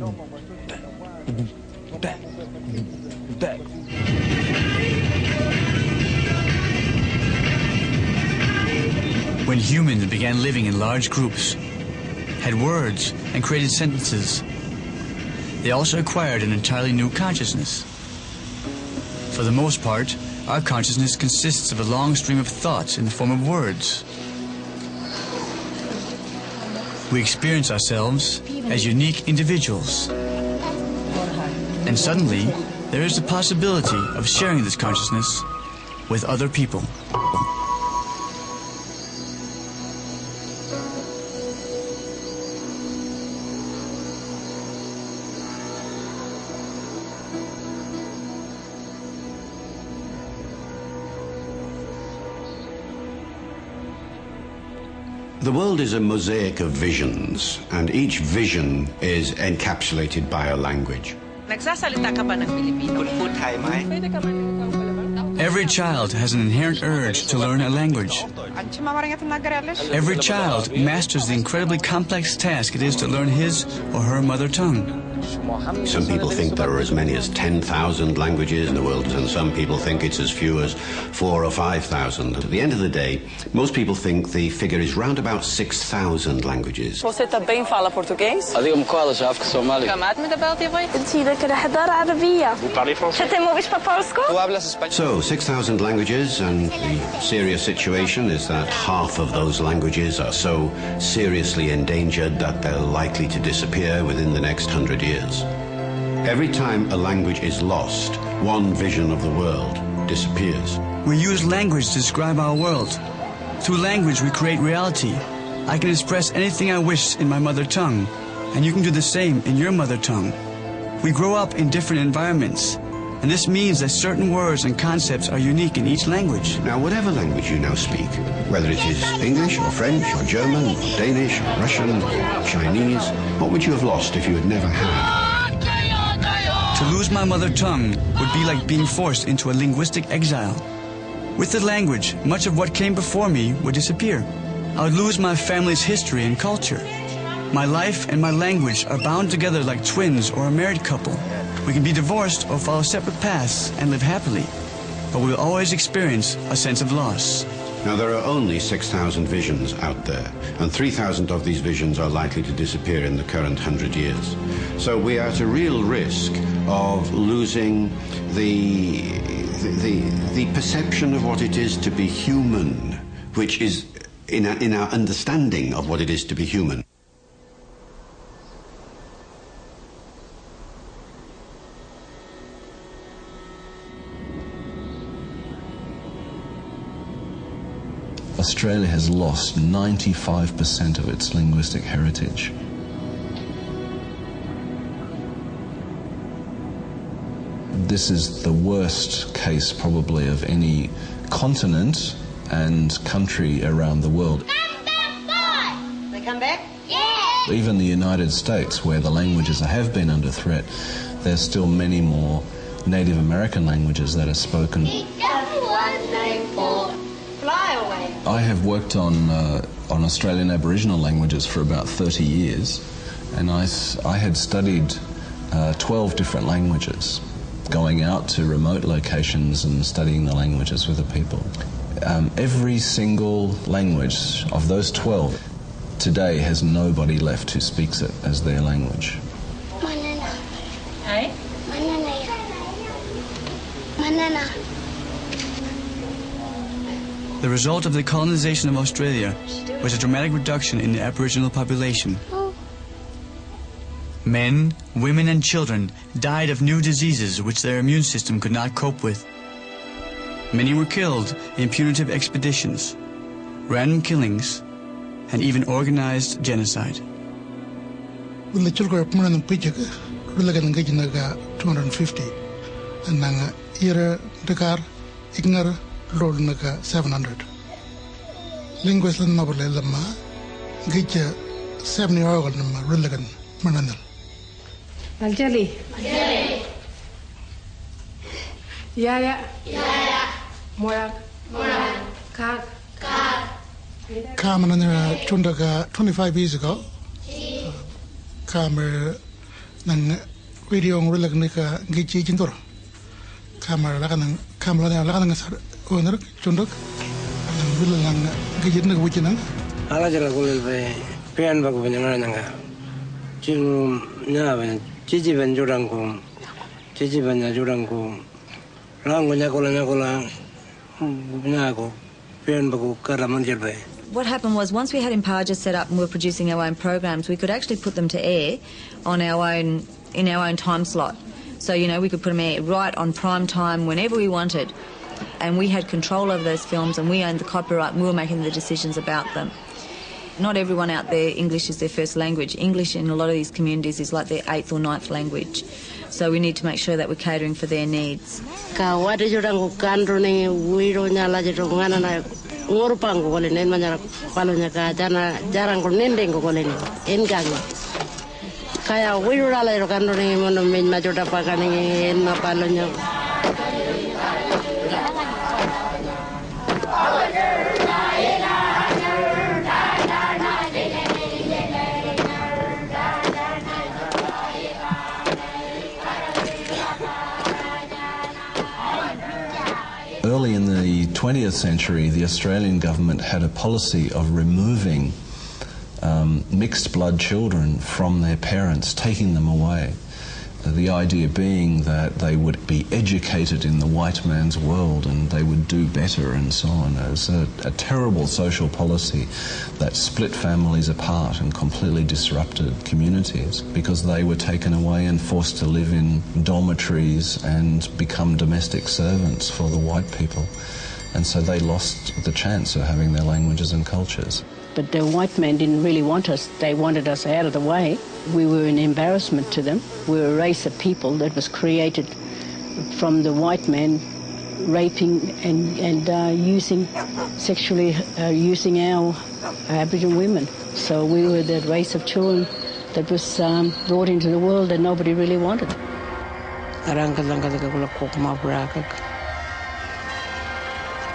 When humans began living in large groups, had words, and created sentences, they also acquired an entirely new consciousness. For the most part, our consciousness consists of a long stream of thoughts in the form of words. We experience ourselves as unique individuals. And suddenly, there is the possibility of sharing this consciousness with other people. The world is a mosaic of visions, and each vision is encapsulated by a language. Every child has an inherent urge to learn a language. Every child masters the incredibly complex task it is to learn his or her mother tongue. Some people think there are as many as 10,000 languages in the world, and some people think it's as few as four or 5,000. At the end of the day, most people think the figure is round about 6,000 languages. Você também fala português? اليوم كوالش عارفك سومالي كمان مدبلتي بوي؟ انتي لك الحضارة عربية Ty mówisz po polsku? Tu hablas español? So, 6,000 languages, and the serious situation is that half of those languages are so seriously endangered that they're likely to disappear within the next hundred years. Every time a language is lost, one vision of the world disappears. We use language to describe our world. Through language, we create reality. I can express anything I wish in my mother tongue, and you can do the same in your mother tongue. We grow up in different environments, and this means that certain words and concepts are unique in each language. Now, whatever language you now speak, whether it is English or French or German or Danish or Russian or Chinese, what would you have lost if you had never had? To lose my mother tongue would be like being forced into a linguistic exile. With the language, much of what came before me would disappear. I would lose my family's history and culture. My life and my language are bound together like twins or a married couple. We can be divorced or follow separate paths and live happily, but we will always experience a sense of loss. Now, there are only 6,000 visions out there, and 3,000 of these visions are likely to disappear in the current 100 years. So we are at a real risk of losing the, the, the perception of what it is to be human, which is in in our understanding of what it is to be human. Australia has lost 95% of its linguistic heritage. This is the worst case, probably, of any continent and country around the world. They come back? Even the United States, where the languages have been under threat, there's still many more Native American languages that are spoken. I have worked on uh, on Australian Aboriginal languages for about 30 years, and I, I had studied uh, 12 different languages, going out to remote locations and studying the languages with the people. Um, every single language of those 12 today has nobody left who speaks it as their language. Manana. Ay? Manana. Manana. The result of the colonization of Australia was a dramatic reduction in the Aboriginal population. Men, women, and children died of new diseases which their immune system could not cope with. Many were killed in punitive expeditions, random killings, and even organized genocide. loolu nag 700 linguist lan nobule lamma gijja sebni oyogal namma rullagan manandal. Aljali aljali yaya. Yaya. Morak morak kat kat Kamen nera chundaga 25 years ago. Kamer nang video ngulik nika gichi chintura. Kamer lakan nang kamer nang lakan nang oner chundok nang wil nang gijit nak wuci nang ala jala kulil be pian ba ko nyanga nanga 지금 nya chichi ben jurang ko chichi ben jurang ko rang ko nya ko nya ko la nya pian ba ko kara man be what happened was once we had Imparja set up and we were producing our own programs, we could actually put them to air on our own in our own time slot. So you know we could put them air right on prime time whenever we wanted, and we had control over those films and we owned the copyright and we were making the decisions about them. Not everyone out there English is their first language. English in a lot of these communities is like their eighth or ninth language. So we need to make sure that we're catering for their needs. ngor pang ko le nen manyara palo nya ka jana jarang ko nende ko 20th century, the Australian government had a policy of removing um, mixed blood children from their parents, taking them away. The idea being that they would be educated in the white man's world and they would do better and so on. It was a, a terrible social policy that split families apart and completely disrupted communities because they were taken away and forced to live in dormitories and become domestic servants for the white people. And so they lost the chance of having their languages and cultures. But the white men didn't really want us. They wanted us out of the way. We were an embarrassment to them. We were a race of people that was created from the white men raping and, and uh, using, sexually uh, using our Aboriginal women. So we were that race of children that was um, brought into the world that nobody really wanted.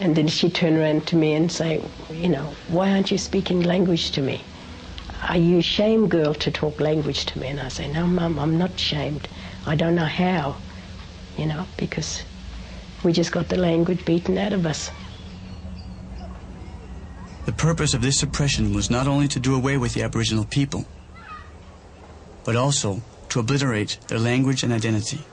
And then she turned around to me and say, you know, why aren't you speaking language to me? Are you ashamed, girl, to talk language to me? And I say, no, mum, I'm not ashamed. I don't know how, you know, because we just got the language beaten out of us. The purpose of this suppression was not only to do away with the Aboriginal people, but also to obliterate their language and identity.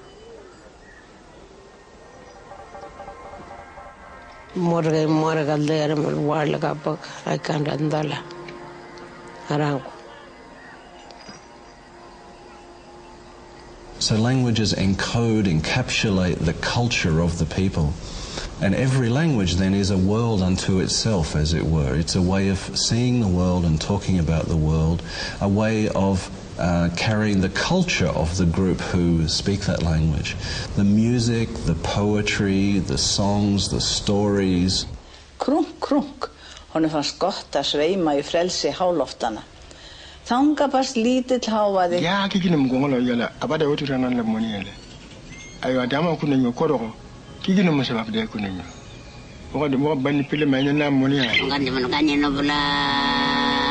So languages encode, encapsulate the culture of the people. And every language then is a world unto itself, as it were. It's a way of seeing the world and talking about the world, a way of uh, carrying the culture of the group who speak that language. The music, the poetry, the songs, the stories. Krunk, krunk, honum fannst gott að sveima í frelsi háloftana. Þanga barst lítill hávaði. Ya kiki nem gongolo yala abada wotu ranan la moni yale. Ayo adama kuna nyo koroko. Kiki nem sabab de kuna nyo. Waka de waka bani pile ma nyana moni yale. Kan jaman kan nyano bula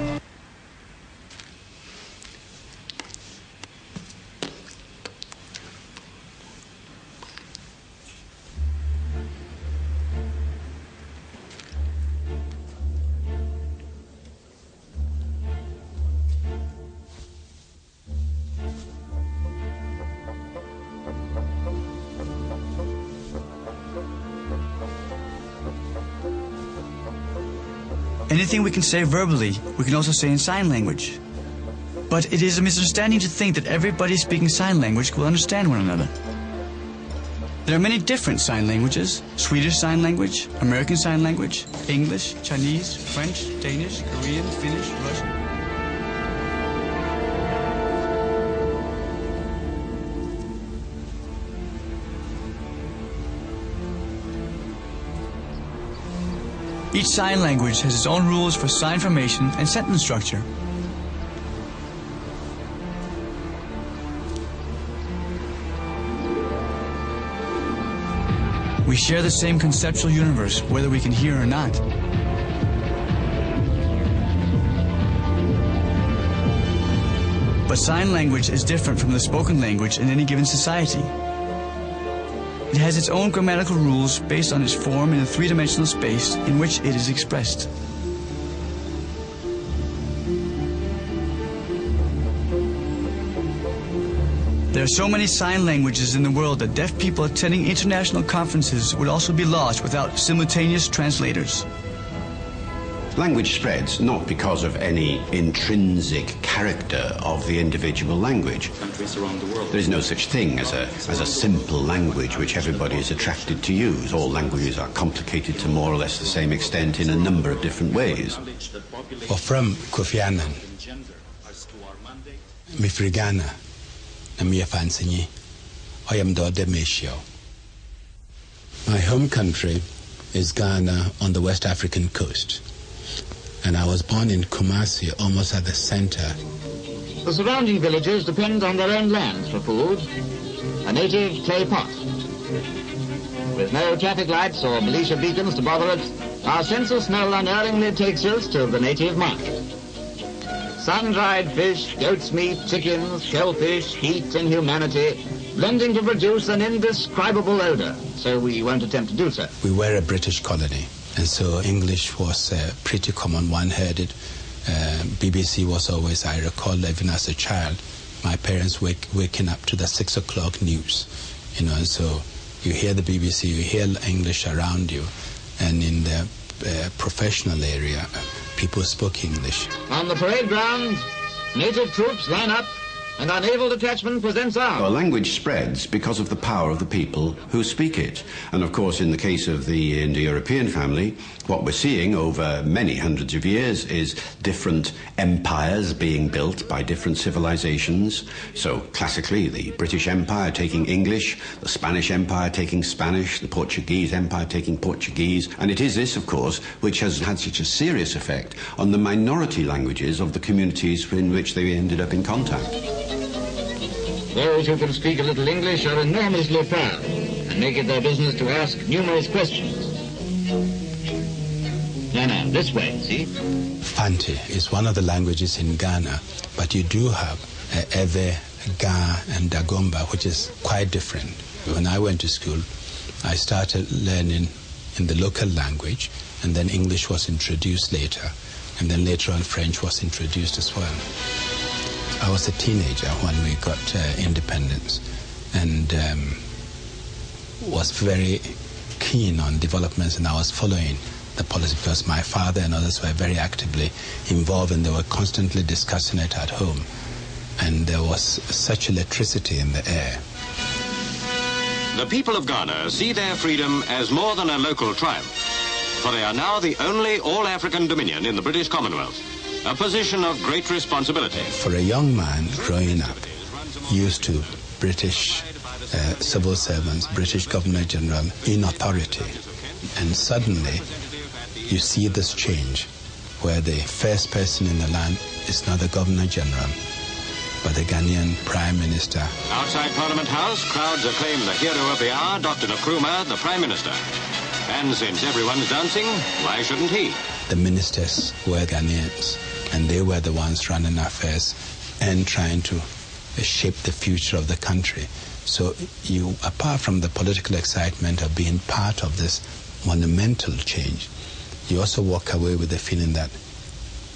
We can say verbally, we can also say in sign language. But it is a misunderstanding to think that everybody speaking sign language will understand one another. There are many different sign languages Swedish Sign Language, American Sign Language, English, Chinese, French, Danish, Korean, Finnish, Russian. Each sign language has its own rules for sign formation and sentence structure. We share the same conceptual universe, whether we can hear or not. But sign language is different from the spoken language in any given society. It has its own grammatical rules based on its form in a three-dimensional space in which it is expressed. There are so many sign languages in the world that deaf people attending international conferences would also be lost without simultaneous translators. Language spreads not because of any intrinsic character of the individual language. Countries around the world. There is no such thing as a, as a simple language which everybody is attracted to use. All languages are complicated to more or less the same extent in a number of different ways. Or from Kofi Annan, Mifrigana, Namia Fansinyi, I am Dode Meshio. My home country is Ghana on the West African coast and I was born in Kumasi, almost at the center. The surrounding villages depend on their own lands for food, a native clay pot. With no traffic lights or Belisha beacons to bother it, our sense of smell unerringly takes us to the native market. Sun-dried fish, goat's meat, chickens, shellfish, heat and humanity, blending to produce an indescribable odor, so we won't attempt to do so. We were a British colony. And so English was uh, pretty common. one-headed. Uh, BBC was always, I recall, even as a child, my parents wake, waking up to the six o'clock news. You know, and so you hear the BBC, you hear English around you, and in the uh, professional area, people spoke English. On the parade ground, native troops line up and our naval detachment presents. Our language spreads because of the power of the people who speak it. And of course, in the case of the Indo-European family, what we're seeing over many hundreds of years is different empires being built by different civilizations. So classically, the British Empire taking English, the Spanish Empire taking Spanish, the Portuguese Empire taking Portuguese. And it is this, of course, which has had such a serious effect on the minority languages of the communities in which they ended up in contact. Those who can speak a little English are enormously proud and make it their business to ask numerous questions. Now, this way, see? Fante is one of the languages in Ghana, but you do have uh, Ewe, Ga, and Dagomba, which is quite different. When I went to school, I started learning in the local language, and then English was introduced later, and then later on French was introduced as well. I was a teenager when we got uh, independence and um, was very keen on developments and I was following the policy because my father and others were very actively involved and they were constantly discussing it at home. And there was such electricity in the air. The people of Ghana see their freedom as more than a local triumph, for they are now the only all-African dominion in the British Commonwealth a position of great responsibility. For a young man growing up, used to British uh, civil servants, British Governor General in authority, and suddenly you see this change where the first person in the land is not the Governor General, but the Ghanaian Prime Minister. Outside Parliament House, crowds acclaim the hero of the hour, Dr. Nkrumah, the Prime Minister. And since everyone's dancing, why shouldn't he? The ministers were Ghanaians and they were the ones running affairs and trying to shape the future of the country. So you, apart from the political excitement of being part of this monumental change, you also walk away with the feeling that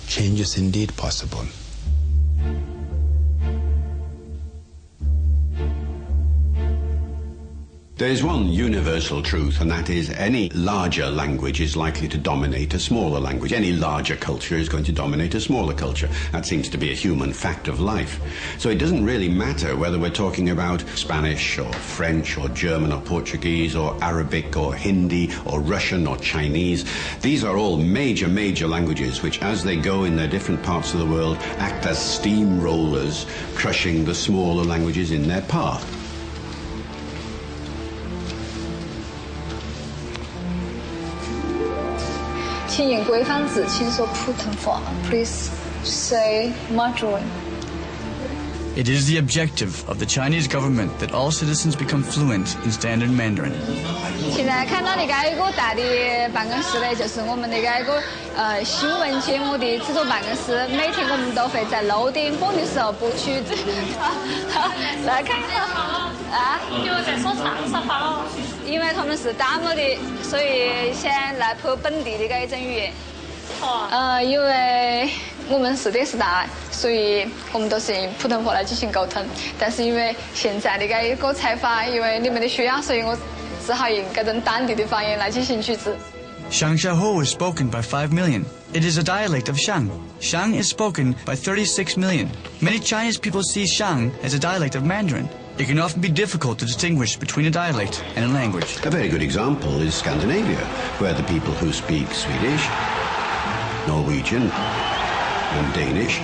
change is indeed possible. There is one universal truth, and that is any larger language is likely to dominate a smaller language. Any larger culture is going to dominate a smaller culture. That seems to be a human fact of life. So it doesn't really matter whether we're talking about Spanish or French or German or Portuguese or Arabic or Hindi or Russian or Chinese. These are all major, major languages which, as they go in their different parts of the world, act as steamrollers, crushing the smaller languages in their path. 请用规范字，请说普通话。Please say Mandarin. It is the objective of the Chinese government that all citizens become fluent in standard Mandarin. 现在看到的这一个大的办公室呢，就是我们那个一个呃新闻节目的制作办公室。每天我们都会在六点播的时候播曲子。来看啊！因为在说长沙话喽。因为他们是打么的，所以先来播本地的这一种语言。哦呃，因为我们是电视台，所以我们都是用普通话来进行沟通。但是因为现在的这一个采访，因为你们的需要，所以我只好用这种当地的方言来进行曲子。Xiangxiaho is spoken by 5 million. It is a dialect of Xiang. Xiang is spoken by 36 million. Many Chinese people see Xiang as a dialect of Mandarin. It can often be difficult to distinguish between a dialect and a language. A very good example is Scandinavia, where the people who speak Swedish, Norwegian, and Danish,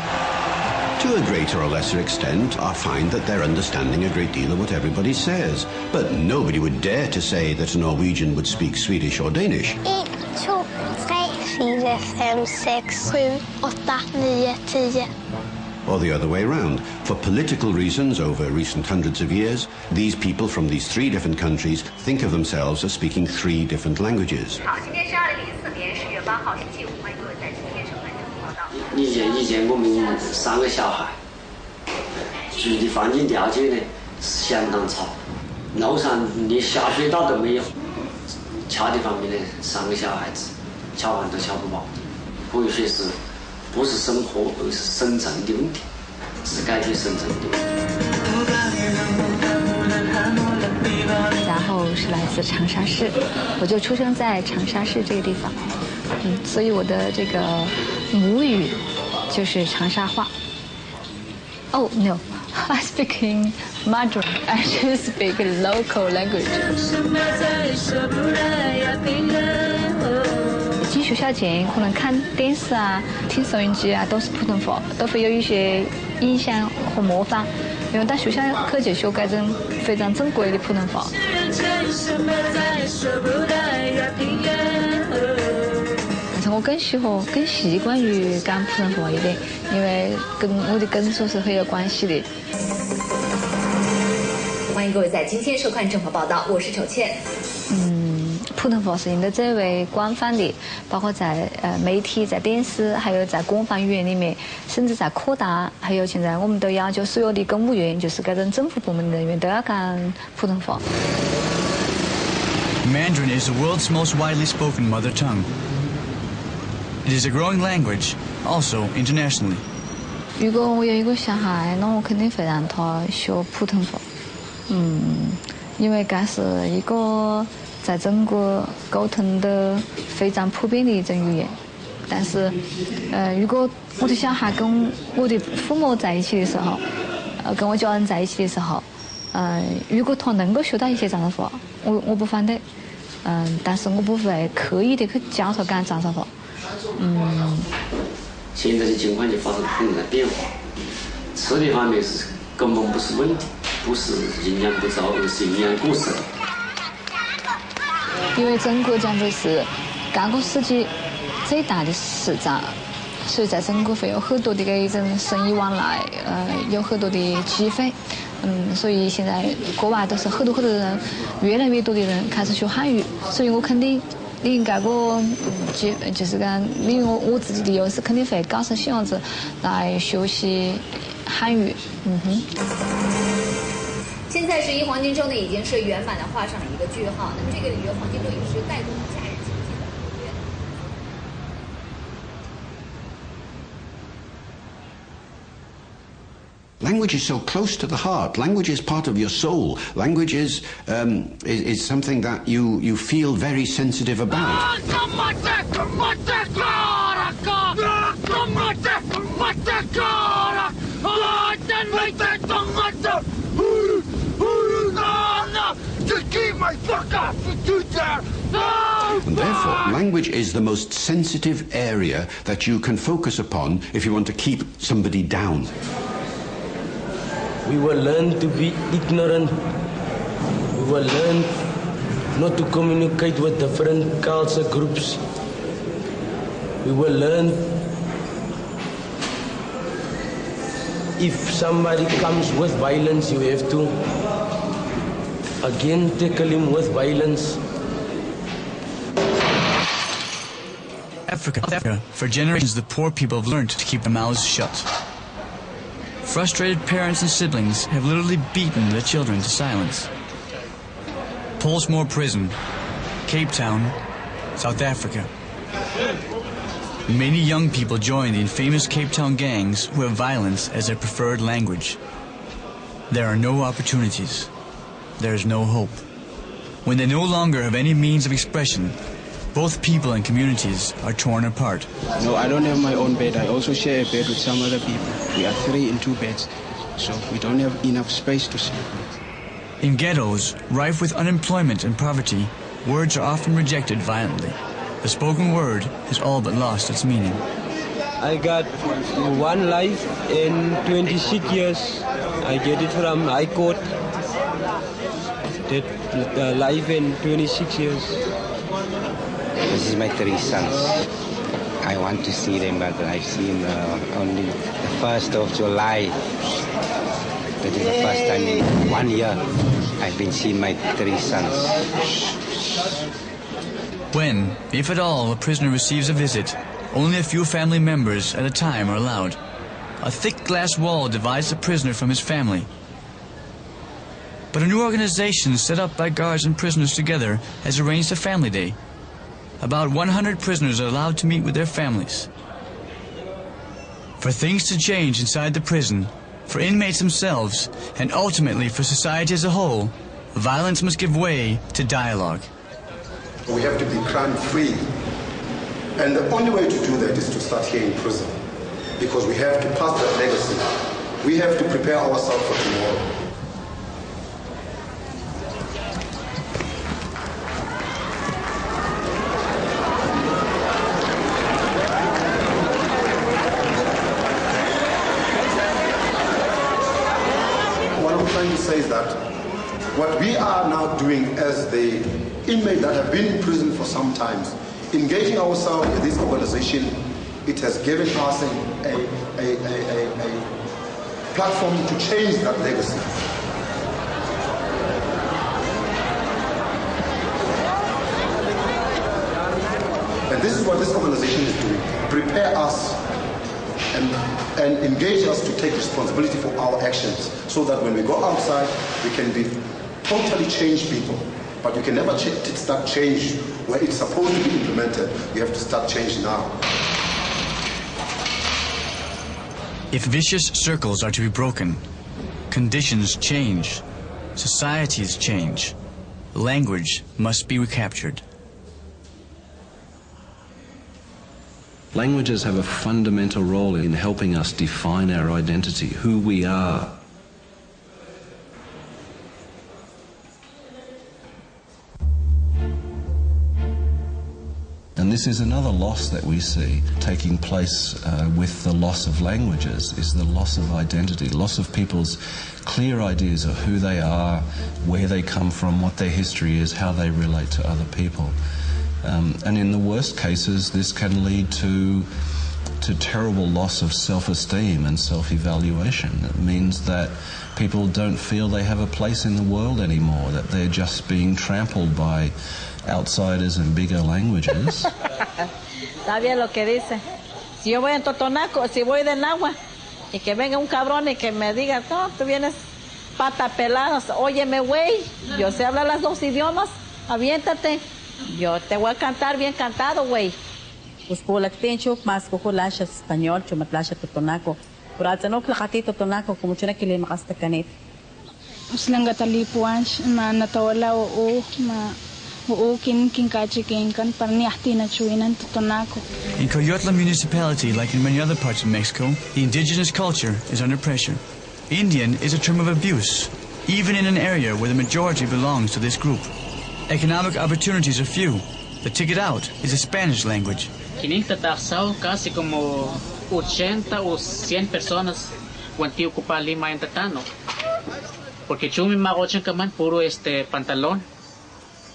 to a greater or lesser extent, are find that they're understanding a great deal of what everybody says. But nobody would dare to say that a Norwegian would speak Swedish or Danish. 1, 2, 3, 4, 5, 6, 7, 8, 9, 10 or the other way round. For political reasons over recent hundreds of years, these people from these three different countries think of themselves as speaking three different languages. 好，今天是二零零四年十月八号星期五，欢迎各位在今天收看正午报道。以前以前我们三个小孩，住的环境条件呢是相当差，楼上连下水道都没有。其他地方面呢，三个小孩子吃饭都吃不饱，可以说是 不是生活，而是生存的问题，是改变生存的问题。然后是来自长沙市，我就出生在长沙市这个地方，嗯，所以我的这个母语就是长沙话。Oh no, I speak in Mandarin. I just speak local language. 进学校前可能看电视啊、听收音机啊都是普通话，都会有一些印象和模仿。因为到学校去就学这种非常正规的普通话。但是我更喜欢、更习惯于讲普通话一点，因为跟我的工作是很有关系的。欢迎各位在今天收看正跑报道，我是丑倩。嗯，普通话是应该最为广泛的，包括在呃媒体、在电视，还有在官方语言里面，甚至在科大，还有现在我们都要求所有的公务员，就是各种政府部门的人员都要讲普通话。Mandarin is the world's most widely spoken mother tongue. It is a growing language, also internationally. 如果我有一个小孩，那我肯定会让他学普通话。嗯，因为这是一个在中国沟通的非常普遍的一种语言。但是，呃，如果我的小孩跟我的父母在一起的时候，呃，跟我家人在一起的时候，呃，如果他能够学到一些长沙话，我我不反对。嗯，但是我不会刻意的去教他讲长沙话。嗯。现在的情况就发生很大的变化，吃的方面是根本不是问题，不是营养不足，而是营养过剩。因为中国将会是这个世界最大的市场，所以在中国会有很多的这一种生意往来，呃，有很多的机会。嗯，所以现在国外都是很多很多人，越来越多的人开始学汉语，所以我肯定利用这个机，就是讲利用我我自己的优势，肯定会告诉小孩子来学习汉语。嗯哼。现在十一黄金周呢，已经是圆满的画上了一个句号。那么这个里约黄金周也是带动假日经济的。 Language is so close to the heart. Language is part of your soul. Language is, um, is, is something that you, you feel very sensitive about. And therefore, language is the most sensitive area that you can focus upon if you want to keep somebody down. We will learn to be ignorant. We will learn not to communicate with different culture groups. we will learn if somebody comes with violence, you have to again tackle him with violence. Africa, Africa, for generations the poor people have learned to keep their mouths shut. Frustrated parents and siblings have literally beaten their children to silence. Pollsmoor Prison, Cape Town, South Africa. Many young people join the infamous Cape Town gangs who have violence as their preferred language. There are no opportunities. There is no hope. When they no longer have any means of expression, both people and communities are torn apart. No, I don't have my own bed. I also share a bed with some other people. We are three in two beds, so we don't have enough space to sleep. In ghettos, rife with unemployment and poverty, words are often rejected violently. The spoken word has all but lost its meaning. I got one life in 26 years. I get it from High Court. That uh, life in 26 years. This is my three sons. I want to see them, but I've seen uh, only the first of July. That is the first time in one year I've been seeing my three sons. When, if at all, a prisoner receives a visit, only a few family members at a time are allowed. A thick glass wall divides the prisoner from his family. But a new organization set up by guards and prisoners together has arranged a family day. About 100 prisoners are allowed to meet with their families. For things to change inside the prison, for inmates themselves, and ultimately for society as a whole, violence must give way to dialogue. We have to be crime free. And the only way to do that is to start here in prison. Because we have to pass that legacy. We have to prepare ourselves for tomorrow. What I'm trying to say is that what we are now doing as the inmates that have been in prison for some time, engaging ourselves with this organization, it has given us a, a, a, a, a, platform to change that legacy. And this is what this organization is doing. Prepare us and, and engage us to take responsibility for our actions so that when we go outside, we can be totally changed people. But you can never ch- start change where it's supposed to be implemented. You have to start change now. If vicious circles are to be broken, conditions change, societies change, language must be recaptured. Languages have a fundamental role in helping us define our identity, who we are. And this is another loss that we see taking place uh, with the loss of languages, is the loss of identity, loss of people's clear ideas of who they are, where they come from, what their history is, how they relate to other people. Um, and in the worst cases, this can lead to to terrible loss of self-esteem and self-evaluation. It means that people don't feel they have a place in the world anymore, that they're just being trampled by outsiders and bigger languages. Está bien lo que dice. Si yo voy en Totonaco, si voy del agua, y que venga un cabrón y que me diga, no, tú vienes pata pelada, óyeme, güey, yo sé hablar las dos idiomas, aviéntate. Yo te voy a cantar bien cantado, güey. Pues por la tencho más cojo lasha español, chuma lasha totonaco. Pero al no plakati totonaco, como chuna que le makasta kanit. Uslanga talipuan ma natawala o ma o kin kin kachi kin kan parni ahti na chuinan totonaco. In Coyutla municipality, like in many other parts of Mexico, the indigenous culture is under pressure. Indian is a term of abuse, even in an area where the majority belongs to this group. Economic opportunities are few. The ticket out is a Spanish language. 500 taxados, casi como 80 o 100 personas cuanti ocupa Lima en Tatano. Porque chumi magochan kaman puro este pantalón,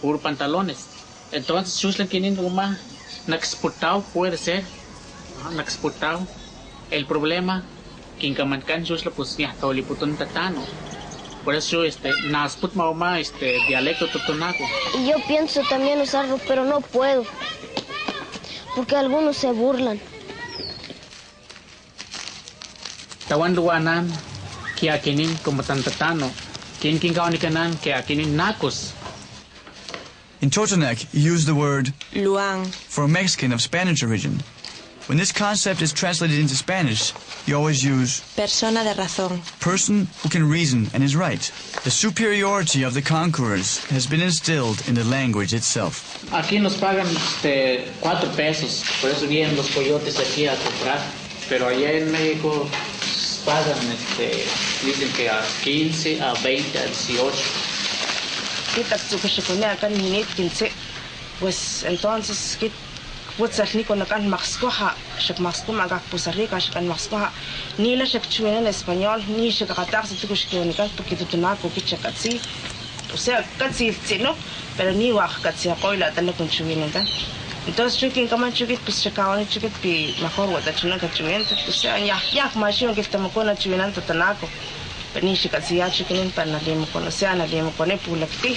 puro pantalones. Entonces chuslan quiniendo más na exportado puede ser nag-exportao. El problema, kinkamankan Diyos la pues niya tauliputun tatano. Por eso, este, nasput mauma, este, dialecto totonaco. Y yo pienso también usarlo, pero no puedo. Porque algunos se burlan. Tawan luwanan, kaya kinin como tantatano. Kin kin kaunikanan, kaya kinin nakos. In Totonac, you use the word Luang. for a Mexican of Spanish origin. When this concept is translated into Spanish, you always use Persona de razón. person who can reason and is right. The superiority of the conquerors has been instilled in the language itself. Aquí nos pagan este, cuatro pesos, por eso vienen los coyotes aquí a comprar. Pero allá en México pagan, este, dicen que a 15, a 20, a 18. Kita tukashikunya kan minit kinse. Pues entonces kit putsarnico na kan maxcoja, shak maxcuma gak pusarrica, shak maxcoja, ni la shak chuen en español, ni shak gatar se tuco shkionical, porque tu tunaco que chacatsi, o sea, catsi no, pero ni wak catsi acoila, tal con chuvinetan. Entonces, chukin, kaman chukit, pues chakawan chukit, pi mejor wata chunan kachuvienta, o sea, ya, ya, machino que estamos con la chuvinanta tanaco, pero ni shak catsi ya chukinin, para nadie me conoce conocía, nadie me pone pulacti.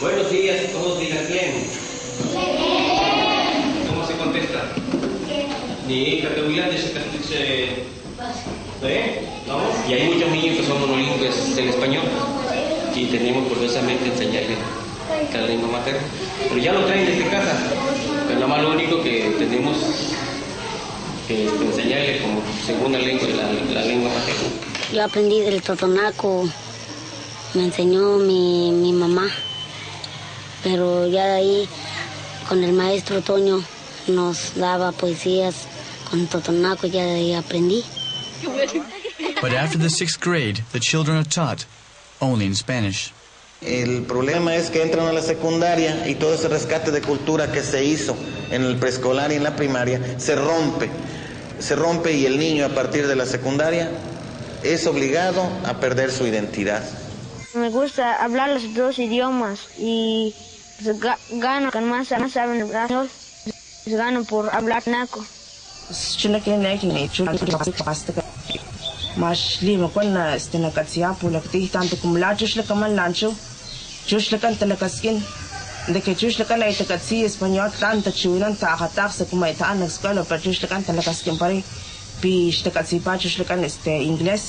Buenos días, todos digan bien. ¿Cómo se contesta? Ni categoría de se ¿Eh? ¿Vamos? Y hay muchos niños que son monolingües en español y tenemos curiosamente enseñarles cada lengua materna. Pero ya lo traen desde casa. Pero nada más lo único que tenemos que enseñarles como segunda lengua la, la lengua materna. Yo aprendí del totonaco, me enseñó mi, mi mamá, pero ya de ahí con el maestro Toño nos daba poesías con totonaco, ya de ahí aprendí. But after the sixth grade, the children are taught only in Spanish. El problema es que entran a la secundaria y todo ese rescate de cultura que se hizo en el preescolar y en la primaria se rompe. Se rompe y el niño a partir de la secundaria es obligado a perder su identidad. Me gusta hablar los dos idiomas y gano con más, más en los brazos, gano por hablar naco. Cine que ne yake ne cikin da ba su mashli ma kunna stina katsiya pula kti tanto cum la chushla kaman lancho chushla kan talakaskin de que chushla kan ay takatsi español tanta chuinan ta hatar se kuma itanak skola pa chushla kan talakaskin pare pi shtakatsi pa chushla kan este inglés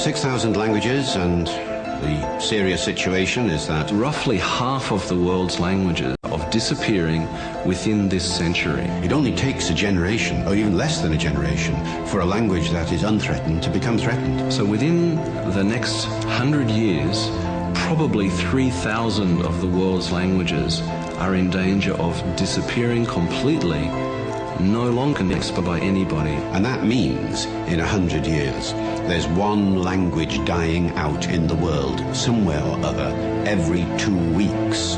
6,000 languages, and the serious situation is that Roughly half of the world's languages are disappearing within this century. it only takes a generation, or even less than a generation, for a language that is unthreatened to become threatened. So within the next hundred years, probably 3,000 of the world's languages are in danger of disappearing completely, no longer mixed by anybody. And that means, in a hundred years, there's one language dying out in the world, somewhere or other, every two weeks.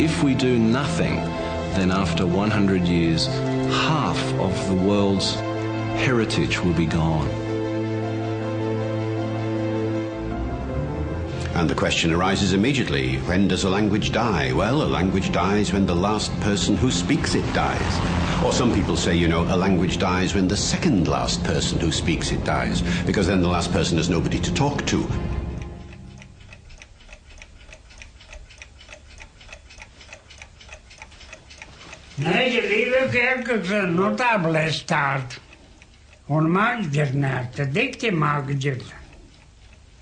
If we do nothing, then after 100 years, half of the world's heritage will be gone. And the question arises immediately when does a language die? Well, a language dies when the last person who speaks it dies. Or some people say, you know, a language dies when the second last person who speaks it dies, because then the last person has nobody to talk to. Nee, lieve. On maagdir naar te dikte.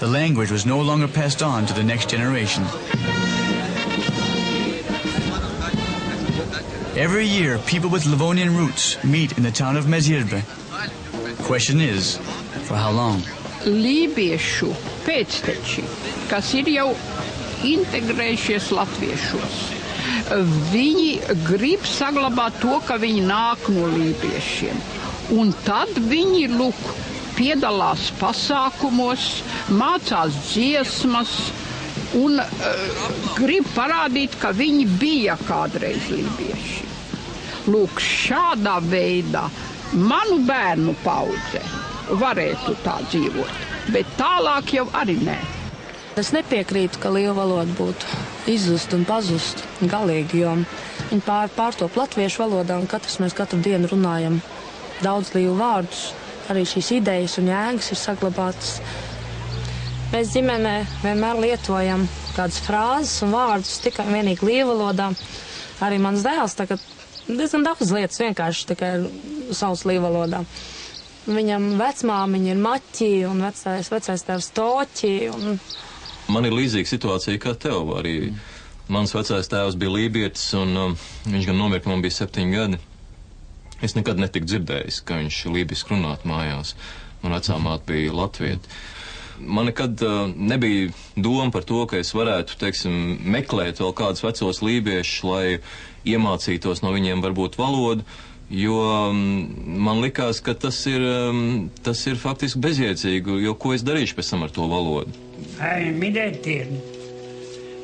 The language was no longer passed on to the next generation. Every year, people with Livonian roots meet in the town of Mezirbe. Question is, for how long? lībiešu pēcteči, kas ir jau integrējušies latviešos. Viņi grib saglabāt to, ka viņi nāk no lībiešiem. Un tad viņi lūk, piedalās pasākumos, mācās dziesmas un uh, grib parādīt, ka viņi bija kādreiz lībieši. Lūk, šādā veidā manu bērnu paudze varētu tā dzīvot, bet tālāk jau arī nē. Es nepiekrītu, ka liela valoda būtu izzust un pazust galīgi, jo viņi pār, pārtop latviešu valodā un katrs mēs katru dienu runājam daudz līvu vārdus. Arī šīs idejas un jēgas ir saglabātas. Mēs ģimenē vienmēr lietojam kādas frāzes un vārdus tikai un vienīgi līvu valodā. Arī mans dēls tagad diezgan daudz lietas vienkārši tikai sauc līvu valodā. Viņam vecmāmiņa ir maķi un vecais, vecais tēvs toķi. Un... Man ir līdzīga situācija kā tev. Arī mans vecais tēvs bija lībietis, un um, viņš gan nomira, kad man bija septiņi gadi. Es nekad netiku dzirdējis, ka viņš lībiski runātu mājās. Man vecā māte bija latvieta. Man nekad uh, nebija doma par to, ka es varētu, teiksim, meklēt vēl kādus vecos lībiešus, lai iemācītos no viņiem varbūt valodu, jo um, man likās, ka tas ir, um, tas ir faktiski bezjēdzīgi, jo ko es darīšu pēc tam ar to valodu? Ai, minētien,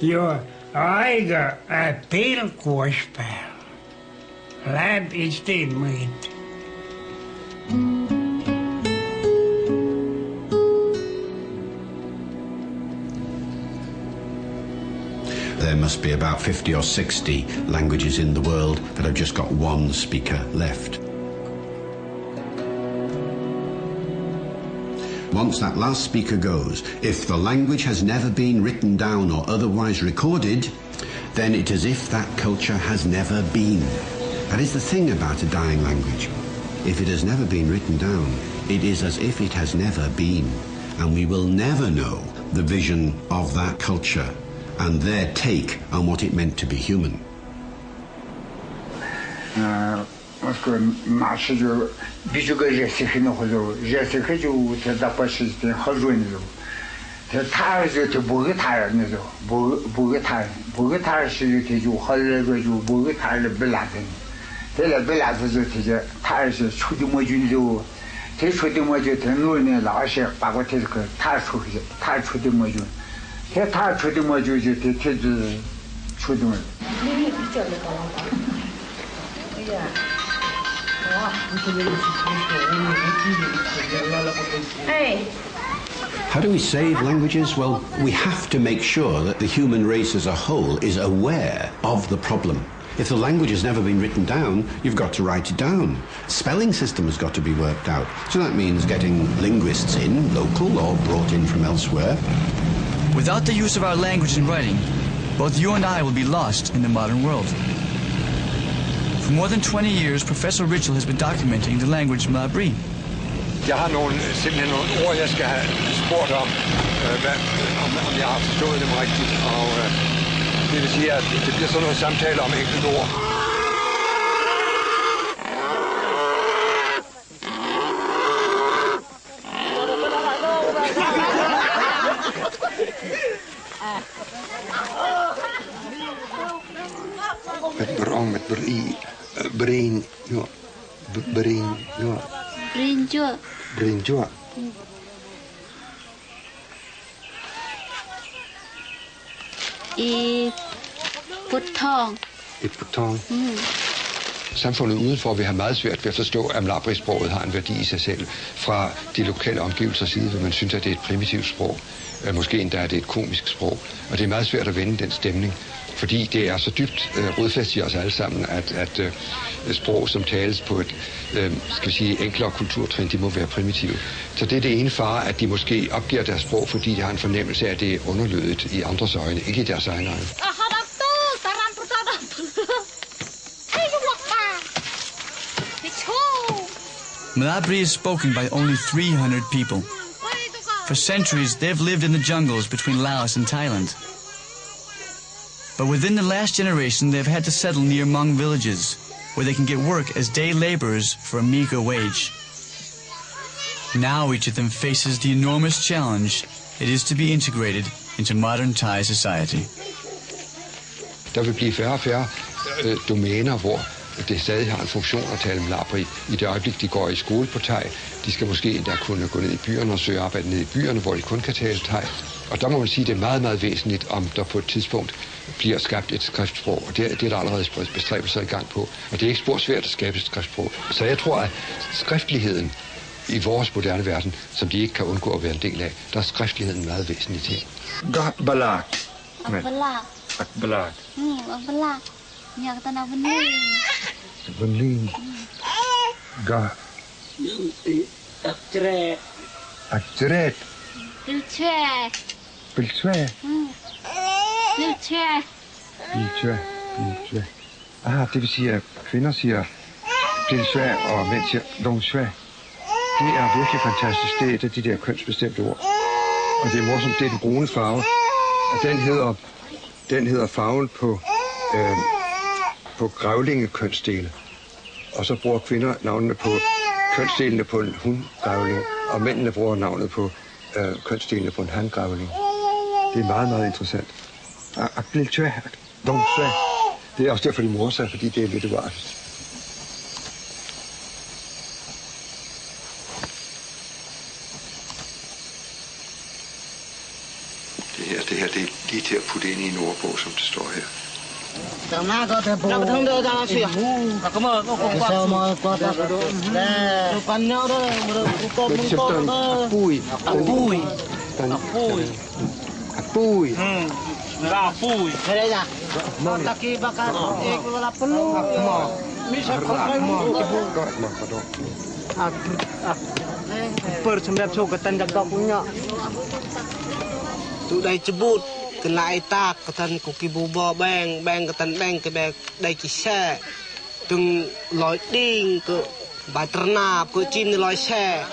jo aiga är There must be about 50 or 60 languages in the world that have just got one speaker left. Once that last speaker goes, if the language has never been written down or otherwise recorded, then it is as if that culture has never been. That is the thing about a dying language. If it has never been written down, it is as if it has never been. And we will never know the vision of that culture and their take on what it meant to be human. Оскоро bēlā mō jūn zhū tē mō jū tē nū nē lā shē tē mō tē mō jū jū tē tē mō jū How do we save languages? Well, we have to make sure that the human race as a whole is aware of the problem. If the language has never been written down, you've got to write it down. Spelling system has got to be worked out. So that means getting linguists in, local or brought in from elsewhere. Without the use of our language in writing, both you and I will be lost in the modern world. For more than 20 years, Professor Rischel has been documenting the language Mlabri. Jeg har nogle, simpelthen nogle ord, jeg skal have spurgt om, øh, hvad, om, om jeg har forstået dem rigtigt. Og øh, det vil sige, at det bliver sådan noget samtale om enkelte ord. Met brong, met brie, eh, brain, ja. B- Brain, ja. Brinjo. Brain, ja. I Butong. I Butong. Mm. Samfundet udenfor vil have meget svært ved at forstå, at mlabri-sproget har en værdi i sig selv. Fra de lokale omgivelser side vil man synes, at det er et primitivt sprog. Øh, måske endda er det et komisk sprog. Og det er meget svært at vende den stemning fordi det er så dybt øh, rodfast i os alle sammen, at, at øh, sprog, som tales på et øh, skal vi sige, enklere kulturtrin, de må være primitive. Så det er det ene far, at de måske opgiver deres sprog, fordi de har en fornemmelse af, at det er underlødet i andres øjne, ikke i deres egne øjne. Malabri is spoken by only 300 people. For centuries, they've lived in the jungles between Laos and Thailand. But within the last generation, they've had to settle near Hmong villages, where they can get work as day laborers for a meager wage. Now each of them faces the enormous challenge it is to be integrated into modern Thai society. Der vil blive færre og øh, det stadig har en funktion at tale Malabri. I det øjeblik, de går i skole på Thai, de skal måske endda kunne gå ned i byerne og søge arbejde ned i byerne, hvor de kun kan tale Thai. Og der må man sige, at det er meget, meget væsentligt, om der på et tidspunkt bliver skabt et skriftsprog, og det, det er der allerede bestræbelser i gang på. Og det er ikke spor svært at skabe et skriftsprog. Så jeg tror, at skriftligheden i vores moderne verden, som de ikke kan undgå at være en del af, der er skriftligheden en meget væsentlig ting. Balak. Balak. Balak. Hmm, balak. Nhà ta nào bên đây. Bên Linh. Ga. Aktre. Akret. Biltre. Biltre. Biltre. Biltre. Biltre. Ah, det vil sige, at kvinder siger biltre, og mænd siger longtre. Det er virkelig fantastisk. Det er et af de der kønsbestemte ord. Og det er morsomt, det er den brune farve. Og den hedder, den hedder farven på, øh, på grævlingekønsdele. Og så bruger kvinder navnene på kønsdelene på en hundgrævling, og mændene bruger navnet på øh, kønsdelene på en handgrævling. Det er meget, meget interessant. Akbiltø, domsø. Det er også derfor, de morer sig, fordi det er lidt uartigt. Det her, det her, det er lige til at putte ind i en ordbog, som det står her. Tama ko te po. Nak thong do ta si. Ako mo ko ko. Sa mo ko ta do. Na. Panyo do mo ko mo ko. Apuy. Apuy. Apuy. Apuy. Hmm. Ra apuy. Kaya ya. Taki baka ek wala perlu. Mo. Misa ko kay mo. Ko mo ko cái lại ta cái thân của cái bù bò bang bang cái thân bang cái bè đây cái xe từng lối đi cái bài tân na cái chim lối xe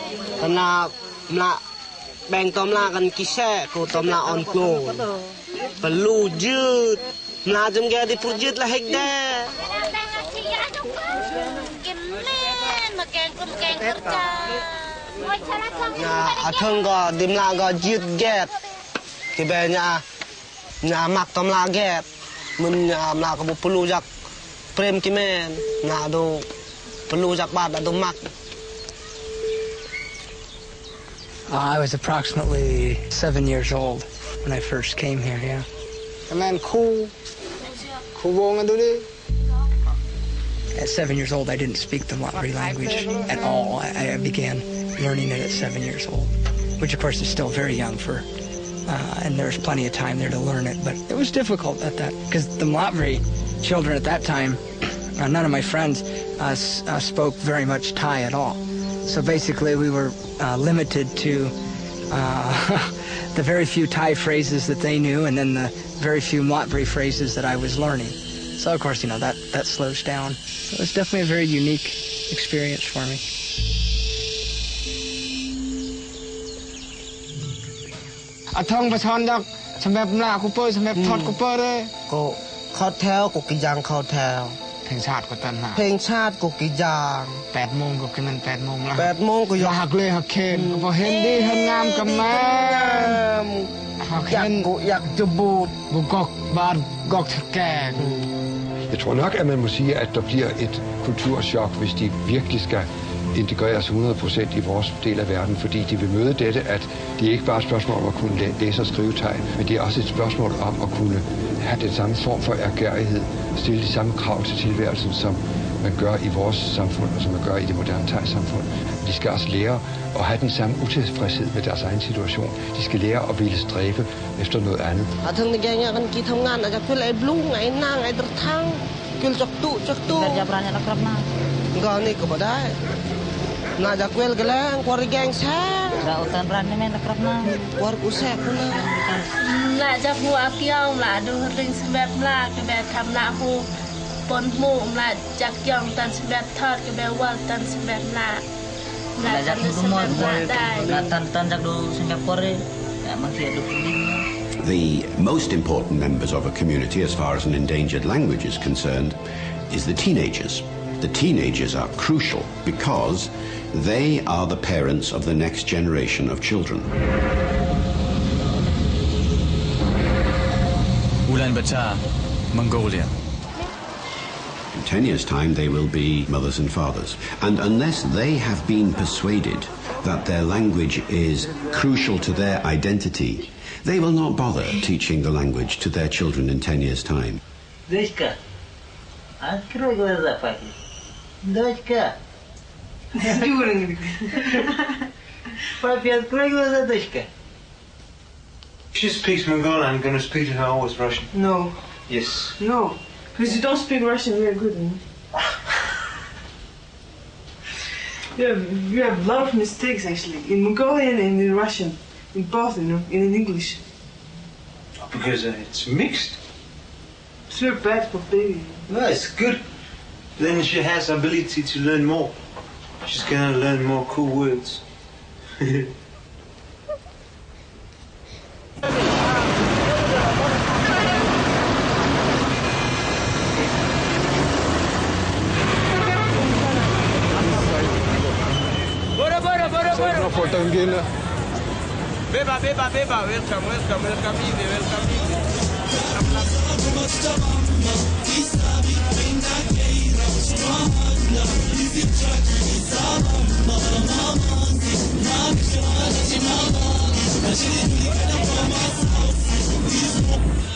tân na là bang tôm la gần cái xe của tôm la on clo và lu dư là chúng kia đi phụ dứt là hết đe nhà ở thân gò đêm la gò dứt ghét cái bè nhà nhà mặc tóm là ghét mình nhà là có một jak prem ki men na do jak do mak Uh, I was approximately seven years old when I first came here, yeah. And then cool. ngay At seven years old, I didn't speak the Mlabri language at all. I, I began learning it at seven years old, which of course is still very young for, uh, and there was plenty of time there to learn it. But it was difficult at that because the Mlabri children at that time, uh, none of my friends uh, uh, spoke very much Thai at all. So basically, we were uh, limited to uh, the very few Thai phrases that they knew, and then the very few Mlabri phrases that I was learning. So of course, you know that that slows down. It was definitely a very unique experience for me. អត់ថងបឆនដល់សម្រាប់ម្លាគូពើសម្រាប់ថតគូពើទេក៏ខោថែវក៏គិយ៉ាងខោថែវเพลงชาติก็ตันหาเพลงชาติก็กี่อย่าง8โมงก็คือมัน8โมงแล้ว8โมงก็อยากเลยหักเคนพอเห็นดีเห็นงามกับแม่หักเห็นก็อยากจะบูดบุกอกบาดกอกแก่ Jeg tror nok, at man må sige, at der bliver et kulturschok, hvis de virkelig skal integreres 100% i vores del af verden, fordi de vil møde dette, at det ikke bare er et spørgsmål om at kunne læse og skrive tegn, men det er også et spørgsmål om at kunne have den samme form for ergærighed, stille de samme krav til tilværelsen, som man gør i vores samfund, og som man gør i det moderne tegsamfund. De skal også lære at have den samme utilfredshed med deres egen situation. De skal lære at ville stræbe efter noget andet. Gani? Geng sa. Rani men na. Kuar na. La ring sebab la kebe tam la pon mu la jak tan sebab thot kebe wal tan sebab la. Jak du la tan tan jak du eh. The most important members of a community, as far as an endangered language is concerned, is the teenagers. The teenagers are crucial because they are the parents of the next generation of children. Ulaanbaatar, Mongolia. In 10 years' time, they will be mothers and fathers. And unless they have been persuaded that their language is crucial to their identity, they will not bother teaching the language to their children in 10 years' time. Дочка, открой глаза, папе. Дочка. Папе, открой глаза, дочка. She speaks Mongolian. I'm going to speak to her always Russian. No. Yes. No. Because you don't speak Russian very good. You, know? you, have, you have a lot of mistakes actually. In Mongolian and in Russian. In both, you know, and in English. Because uh, it's mixed. It's very bad for baby. No, it's good. Then she has ability to learn more. She's going to learn more cool words. Bora, bora, bora, bora. foto ingine. Beba, beba, beba. Welcome, welcome, welcome easy, welcome easy.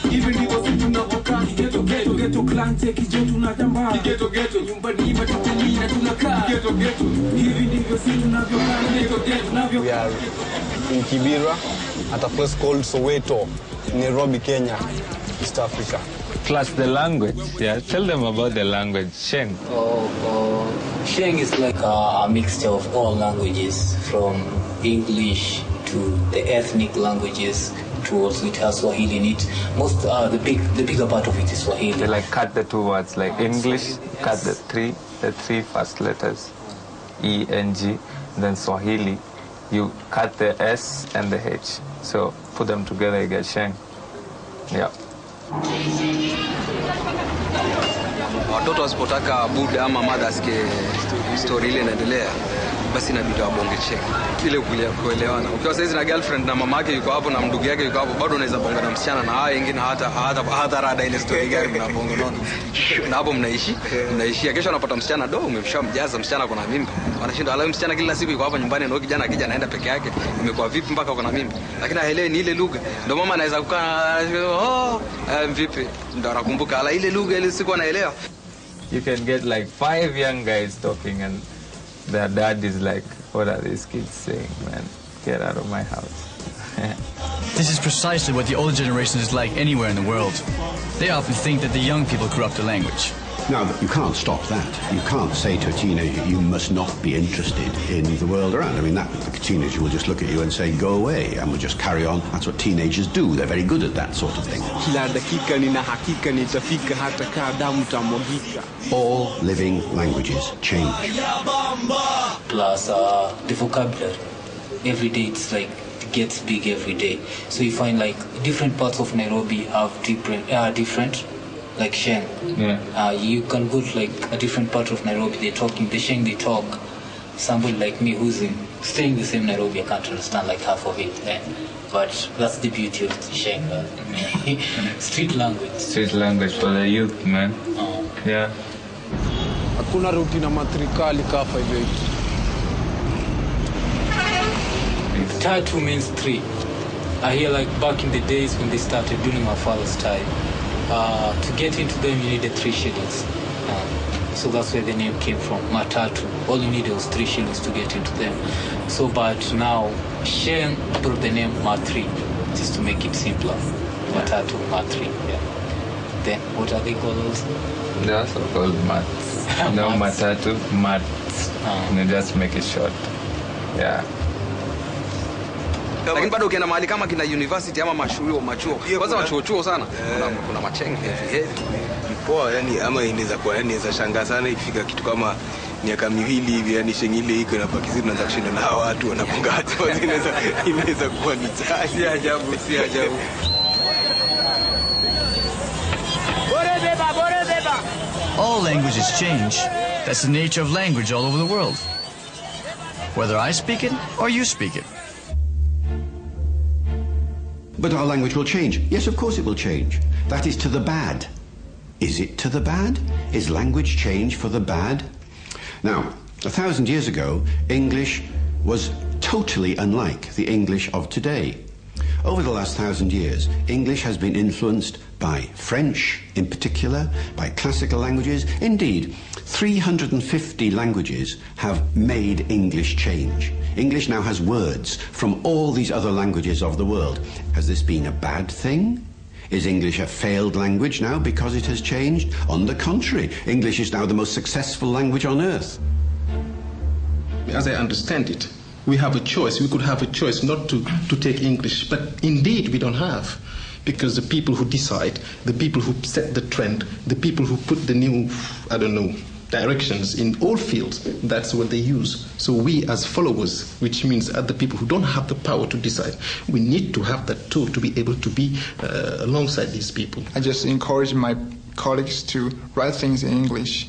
Hivi ndivyo vitu tunavyokaa kigeto geto geto clan take kijo tunatambaa? Kigeto geto nyumbani na tunakaa kigeto geto hivi ndivyo tunavyokaa kigeto geto We are in Kibera at a place called Soweto, Nairobi, Kenya, East Africa. Plus the language. Yeah, tell them about the language. Sheng. Oh, oh, Sheng is like a, a mixture of all languages, from English to the ethnic languages to also it has Swahili in it. Most, uh, the big, the bigger part of it is Swahili. They like cut the two words like English, cut the three, the three first letters, E N G, then Swahili, you cut the S and the H. So put them together, you get Sheng. Yeah. Watoto wasipotaka buda ama madha asike stori ile inaendelea basi inabidi wabonge cheki. Ile kuelewana. Ukiwa saizi na girlfriend na mama yake yuko hapo na ndugu yake yuko hapo bado unaweza bonga na msichana na haya wengine hata hata hata rada ile story gani mnabonga nono, na hapo mnaishi mnaishia. Kesho anapata msichana do umemshamjaza msichana kuna mimba. Wanashinda alafu msichana kila siku yuko hapa nyumbani na kijana akija anaenda peke yake. Imekuwa vipi mpaka uko na mimba? Lakini haelewi ni ile lugha. Ndio mama anaweza kukaa oh um, vipi? Ndio anakumbuka. Ala ile lugha ile siku anaelewa You can get like five young guys talking and their dad is like, what are these kids saying, man? Get out of my house. This is precisely what the older generation is like anywhere in the world. They often think that the young people corrupt the language. Now, you can't stop that. You can't say to a teenager, you must not be interested in the world around. I mean, that the teenager will just look at you and say, go away, and will just carry on. That's what teenagers do. They're very good at that sort of thing. All living languages change. plus uh, the vocabulary. Every day it's like it gets big every day. So you find like different parts of Nairobi have different, uh, different, like Sheng. Yeah. Uh, you can go to like a different part of Nairobi. They're talking the Sheng they talk. Somebody like me who's in staying in the same Nairobi, I can't understand like half of it. eh. But that's the beauty of the Sheng. uh, street language. Street language for the youth, man. Yeah. Hakuna ruti na matrikali kafa hivyo hivi. Tatu means three. I hear like back in the days when they started during my father's time, uh, to get into them you needed three shillings. Uh, So that's where the name came from, Matatu. All you needed was three shillings to get into them. So, but now Sheng brought the name Mat3 just to make it simpler. Matatu, Mat3, yeah. Then what are they called also? They also called mats. no matatu, mats. And they just make it short. Yeah. Lakini bado ukienda mahali kama kina university ama mashuo machuo. Kwanza machuo chuo sana. Kuna, kuna hivi heavy heavy. Poa yani ama inaweza kuwa yani inaweza shangaa sana ikifika kitu kama miaka miwili hivi yani shengi ile iko pakizi tunaanza kushinda na hawa watu wanapunga hatua inaweza inaweza kuwa ni chai. Si ajabu si ajabu. All languages change. That's the nature of language all over the world. Whether I speak it or you speak it. But our language will change. Yes, of course it will change. That is to the bad. Is it to the bad? Is language change for the bad? Now, a thousand years ago, English was totally unlike the English of today. Over the last thousand years, English has been influenced by French in particular, by classical languages. Indeed, 350 languages have made English change. English now has words from all these other languages of the world. Has this been a bad thing? Is English a failed language now because it has changed? On the contrary, English is now the most successful language on earth. As I understand it, we have a choice. We could have a choice not to, to take English, but indeed we don't have. Because the people who decide, the people who set the trend, the people who put the new, I don't know, directions in all fields, that's what they use. So we as followers, which means other people who don't have the power to decide, we need to have that tool to be able to be uh, alongside these people. I just encourage my colleagues to write things in English.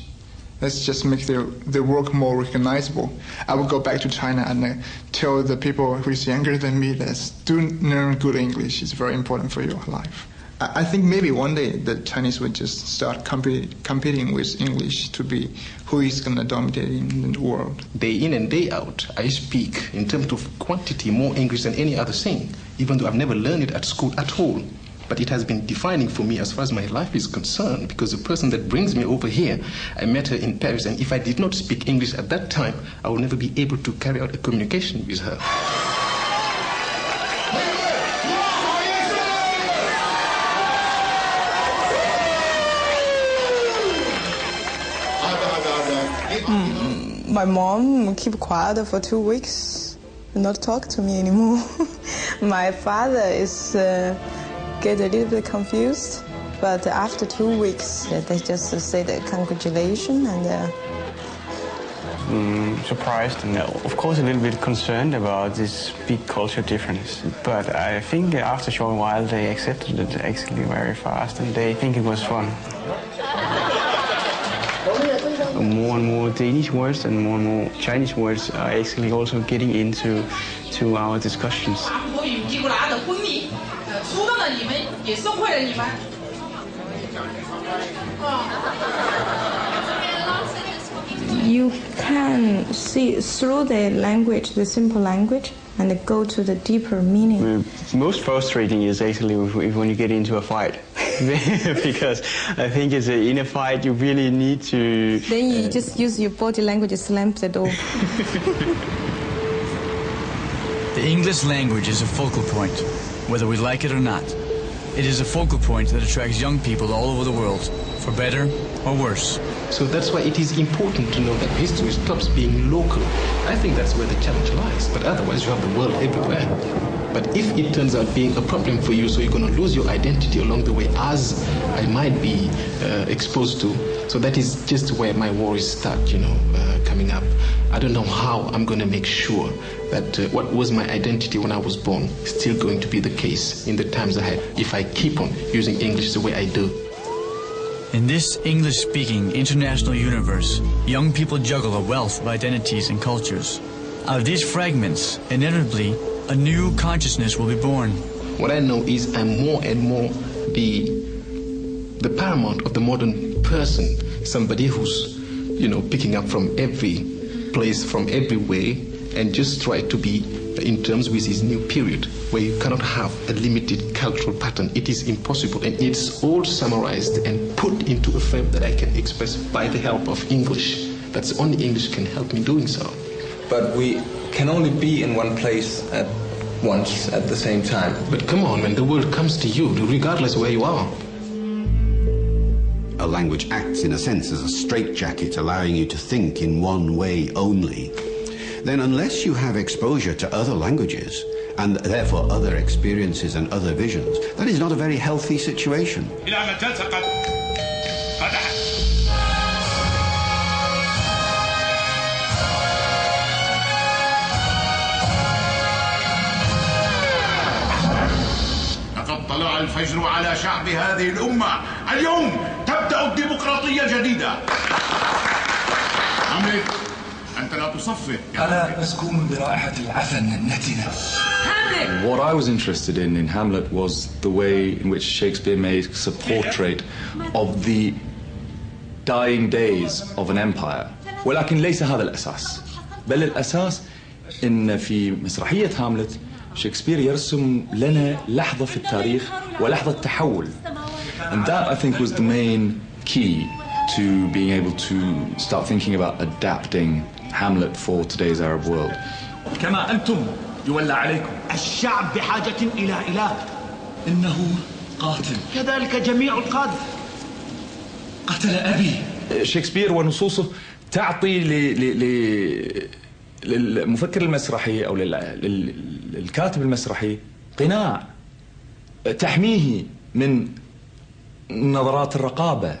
Let's just make the, their work more recognizable. I will go back to China and uh, tell the people who is younger than me that do learn good English. It's very important for your life. I I think maybe one day the Chinese will just start compete, competing with English to be who is going to dominate in the world. Day in and day out, I speak in terms of quantity more English than any other thing, even though I've never learned it at school at all. But it has been defining for me as far as my life is concerned because the person that brings me over here, I met her in Paris, and if I did not speak English at that time, I would never be able to carry out a communication with her. My mom keep quiet for two weeks, not talk to me anymore. My father is uh, get a little bit confused, but after two weeks, they just say the congratulations and. Uh, mm, surprised and of course a little bit concerned about this big culture difference. But I think after a short while they accepted it actually very fast and they think it was fun. More and more Danish words and more and more Chinese words are actually also getting into to our discussions. 出动了你们，也送会了你们。 you can see through the language, the simple language, and go to the deeper meaning. The most frustrating is actually if, if when you get into a fight. because I think it's a, in a fight you really need to. Then you just use your body language to slam the door. The English language is a focal point, whether we like it or not. It is a focal point that attracts young people all over the world, for better or worse. So that's why it is important to know that history stops being local. I think that's where the challenge lies. But otherwise, you have the world everywhere. But if it turns out being a problem for you, so you're going to lose your identity along the way, as I might be uh, exposed to. So that is just where my worries start, you know, uh, coming up. I don't know how I'm going to make sure that uh, what was my identity when I was born is still going to be the case in the times ahead if I keep on using English the way I do. In this English speaking international universe, young people juggle a wealth of identities and cultures. Out of these fragments, inevitably, a new consciousness will be born. What I know is I'm more and more the the paramount of the modern person, somebody who's, you know, picking up from every place, from every way, and just try to be in terms with his new period, where you cannot have a limited cultural pattern. It is impossible, and it's all summarized and put into a frame that I can express by the help of English. That's only English can help me doing so. But we can only be in one place at once at the same time. But come on, when the world comes to you, regardless where you are. A language acts, in a sense, as a straitjacket, allowing you to think in one way only. Then, unless you have exposure to other languages, and therefore other experiences and other visions, that is not a very healthy situation. طلع الفجر على شعب هذه الأمة. اليوم تبدأ الديمقراطية جديدة عمرك أنت لا تصفق أنا مسكون برائحة العفن النتنة What I was interested in in Hamlet was the way in which Shakespeare makes a portrait of the dying days of an empire. ولكن ليس هذا الأساس. بل الأساس إن في مسرحية هاملت شكسبير يرسم لنا لحظة في التاريخ ولحظة تحول. And that I think was the main key to being able to start thinking about adapting Hamlet for today's Arab world. كما أنتم يولى عليكم. الشعب بحاجة إلى إله. إنه قاتل. كذلك جميع القادة. قتل أبي. شكسبير ونصوصه تعطي ل... ل... ل... للمفكر المسرحي أو لل... لل... للكاتب المسرحي قناع تحميه من نظرات الرقابه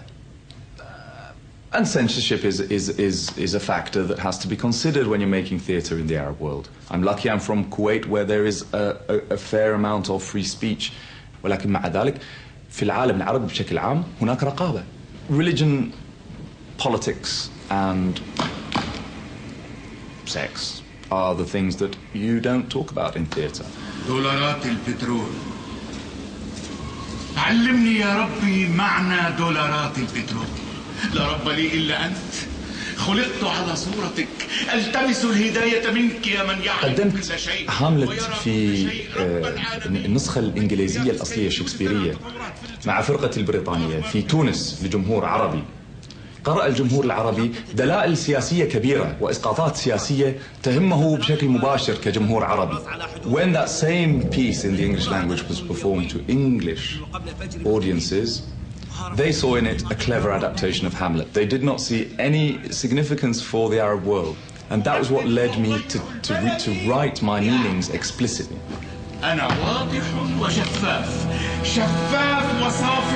And censorship is, is, is, is a factor that has to be considered when you're making theatre in the Arab world. I'm lucky I'm from Kuwait where there is a, a, a fair amount of free speech. ولكن مع ذلك في العالم العربي بشكل عام هناك رقابة. Religion, politics and sex are the things that you don't talk about in theatre. دولارات البترول. علمني يا ربي معنى دولارات البترول. لا رب لي إلا أنت. خلقت على صورتك. ألتمس الهداية منك يا من يعلم قدمت كل شيء. هاملت في آه، النسخة الإنجليزية الأصلية الشكسبيرية مع فرقة البريطانية في تونس لجمهور عربي. قرأ الجمهور العربي دلائل سياسية كبيرة وإسقاطات سياسية تهمه بشكل مباشر كجمهور عربي. When that same piece in the English language was performed to English audiences, they saw in it a clever adaptation of Hamlet. They did not see any significance for the Arab world. And that was what led me to, to, to write my meanings explicitly. أنا واضح وشفاف شفاف وصاف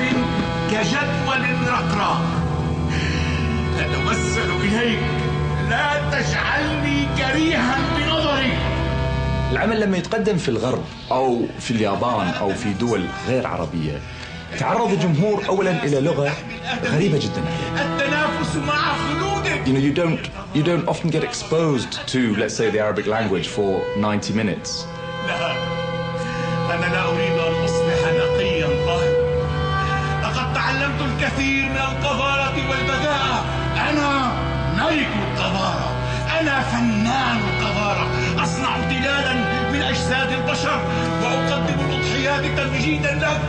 كجدول رقراق أتوسل إليك لا تجعلني كريها بنظري. العمل لما يتقدم في الغرب أو في اليابان أو في دول غير عربية تعرض الجمهور أولا إلى لغة غريبة جدا. التنافس مع خلودك. You know, you don't, you don't often get exposed to, let's say, the Arabic language for 90 minutes. لا. أنا لا أريد أن أصبح نقيا طاهرا لقد تعلمت الكثير من القذارة والبذاءة. أنا ملك القذارة أنا فنان القذارة أصنع امتدادا من أجساد البشر وأقدم الأضحيات تمجيدا لك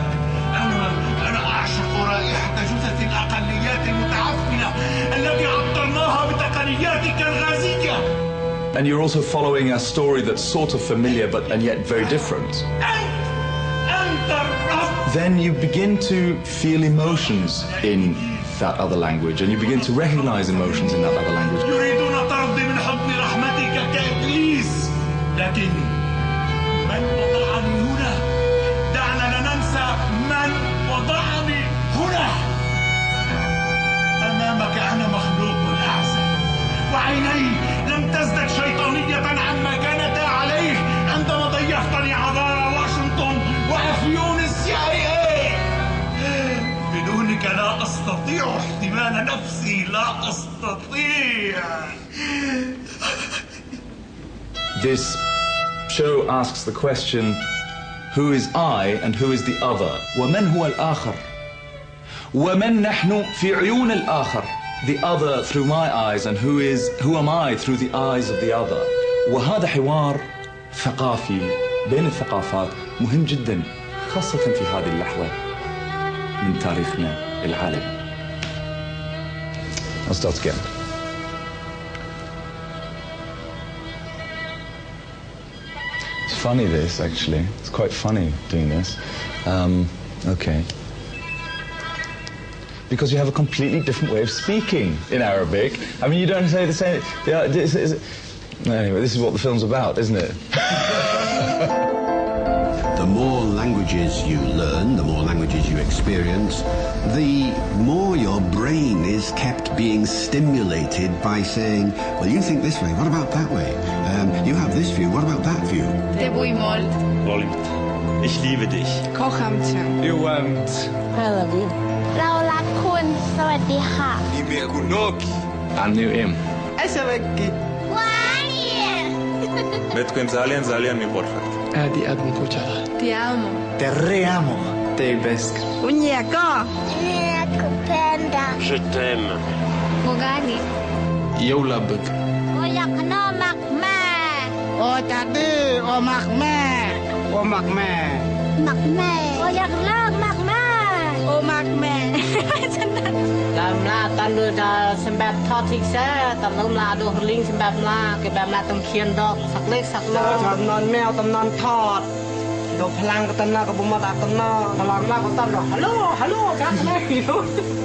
أنا أنا أعشق رائحة جثث الأقليات المتعفنة التي عطرناها بتقنياتك الغازية And you're also following a story that's sort of familiar but and yet very different. أنت الرب Then you begin to feel emotions in that other language and you begin to recognize emotions in that other language. يريدون طردي من حضن رحمتك كإبليس. لكن من وضعني هنا؟ دعنا لا ننسى من وضعني هنا. أمامك أنا مخلوق أعزل وعيني لم تزدد شيطانية أستطيع احتمال نفسي لا أستطيع This show asks the question who is I and who is the other? ومن هو الآخر؟ ومن نحن في عيون الآخر? The other through my eyes and who is who am I through the eyes of the other? وهذا حوار ثقافي بين الثقافات مهم جدا خاصة في هذه اللحظة من تاريخنا العالمي. I'll start again. It's funny this actually. It's quite funny doing this. Um, okay. Because you have a completely different way of speaking in Arabic. I mean, you don't say the same. Yeah, it's, it's, anyway, this is what the film's about, isn't it? The more languages you learn, the more languages you experience, the more your brain is kept being stimulated by saying, well, you think this way, what about that way? Um, you have this view, what about that view? Det bor i mål. Rolling. Ich liebe dich. Kocham cię. You want. I love you เรารักคุณ สวัสดีค่ะ Nimekunoki. Annem. Ashabaki. Metko Zalian Zalian mi portrait. Adi Adn Puchara. Ti amo. Te reamo. Teibesc. Unieco. Unieco, panda. Je t'aime. Mogani. Eu la bëk. O yak no mak me. O tadi o mak me. O mak me. Mak me. O yak no mak me. O mak me. ลำลาตันดูดาสมแบบทอดทิ้งแซ่ตันลำลาดูลิงสมแบบลาเก็บแบบลาต้องเคียนดอกสักเล็กสักน้อยตำนอนแมวตำนอนทอด Hello, hello,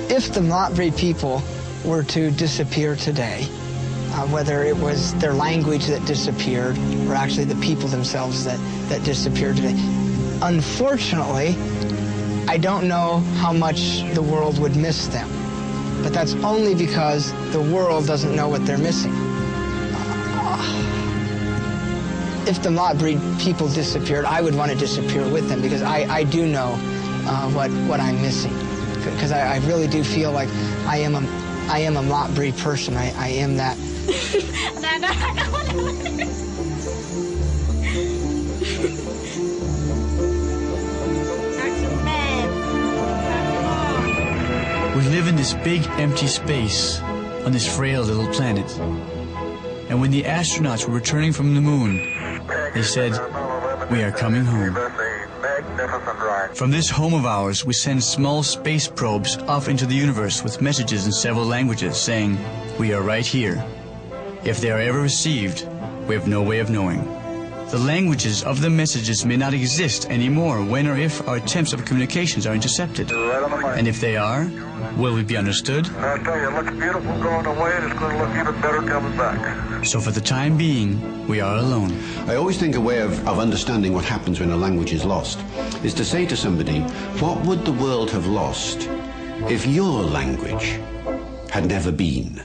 If the Mlabri people were to disappear today, uh, whether it was their language that disappeared or actually the people themselves that, that disappeared today. Unfortunately, I don't know how much the world would miss them, but that's only because the world doesn't know what they're missing. if the Mlabri people disappeared, I would want to disappear with them because I, I do know uh, what, what I'm missing. Because I, I, really do feel like I am a, I am a Mlabri person. I, I am that. no, no, I don't want to. we live in this big empty space on this frail little planet. And when the astronauts were returning from the moon, they said, We are coming home. From this home of ours, we send small space probes off into the universe with messages in several languages saying, We are right here. If they are ever received, we have no way of knowing. The languages of the messages may not exist anymore when or if our attempts of communications are intercepted. And if they are, will we be understood? I tell you, it looks beautiful going away, and it's going to look even better coming back. So for the time being, we are alone. I always think a way of, of understanding what happens when a language is lost is to say to somebody, what would the world have lost if your language had never been?